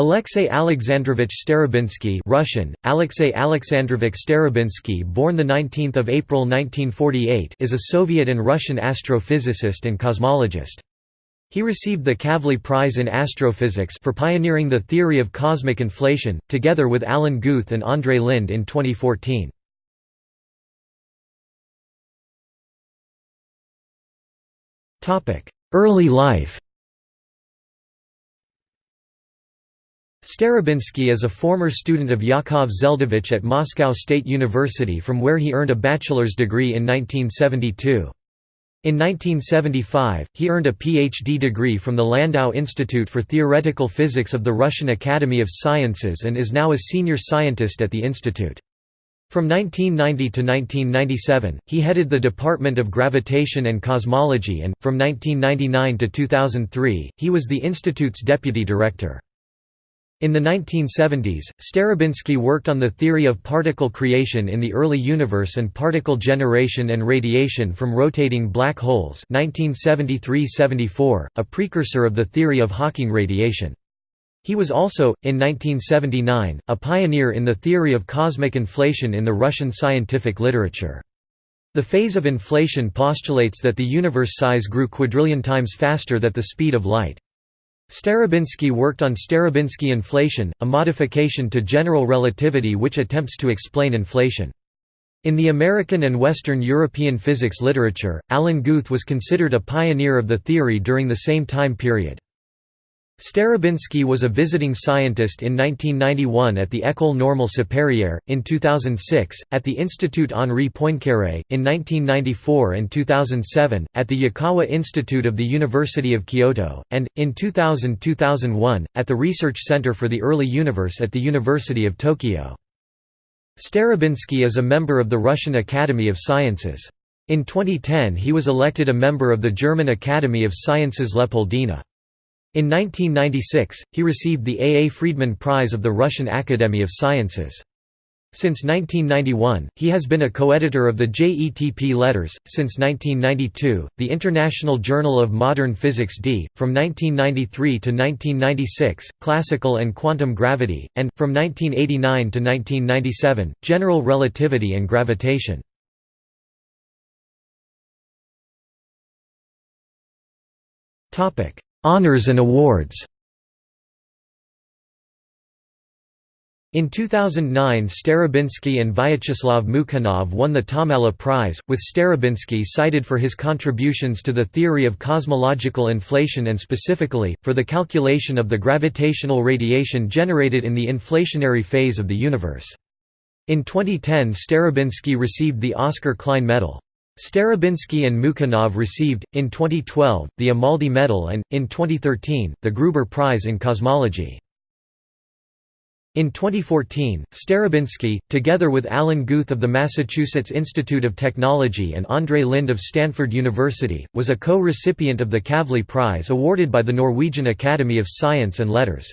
Alexey Alexandrovich Starobinsky Russian, Alexey Alexandrovich Starobinsky born 19 April 1948 is a Soviet and Russian astrophysicist and cosmologist. He received the Kavli Prize in Astrophysics for pioneering the theory of cosmic inflation, together with Alan Guth and Andrei Linde in 2014. Early life Starobinsky is a former student of Yakov Zeldovich at Moscow State University from where he earned a bachelor's degree in 1972. In 1975, he earned a PhD degree from the Landau Institute for Theoretical Physics of the Russian Academy of Sciences and is now a senior scientist at the institute. From 1990 to 1997, he headed the Department of Gravitation and Cosmology and, from 1999 to 2003, he was the institute's deputy director. In the 1970s, Starobinsky worked on the theory of particle creation in the early universe and particle generation and radiation from rotating black holes 1973–74, a precursor of the theory of Hawking radiation. He was also, in 1979, a pioneer in the theory of cosmic inflation in the Russian scientific literature. The phase of inflation postulates that the universe size grew quadrillion times faster than the speed of light. Starobinsky worked on Starobinsky inflation, a modification to general relativity which attempts to explain inflation. In the American and Western European physics literature, Alan Guth was considered a pioneer of the theory during the same time period. Starobinsky was a visiting scientist in 1991 at the École Normale Supérieure, in 2006, at the Institut Henri Poincaré, in 1994 and 2007, at the Yukawa Institute of the University of Kyoto, and, in 2000–2001, at the Research Center for the Early Universe at the University of Tokyo. Starobinsky is a member of the Russian Academy of Sciences. In 2010 he was elected a member of the German Academy of Sciences Leopoldina. In 1996, he received the A. A. Friedman Prize of the Russian Academy of Sciences. Since 1991, he has been a co-editor of the JETP Letters. Since 1992, the International Journal of Modern Physics D. From 1993 to 1996, Classical and Quantum Gravity, and from 1989 to 1997, General Relativity and Gravitation. Topic: Honours and awards In 2009 Starobinsky and Vyacheslav Mukhanov won the Tomalla Prize, with Starobinsky cited for his contributions to the theory of cosmological inflation and specifically, for the calculation of the gravitational radiation generated in the inflationary phase of the universe. In 2010 Starobinsky received the Oscar Klein Medal. Starobinsky and Mukhanov received, in 2012, the Amaldi Medal and, in 2013, the Gruber Prize in Cosmology. In 2014, Starobinsky, together with Alan Guth of the Massachusetts Institute of Technology and Andrei Linde of Stanford University, was a co-recipient of the Kavli Prize awarded by the Norwegian Academy of Science and Letters.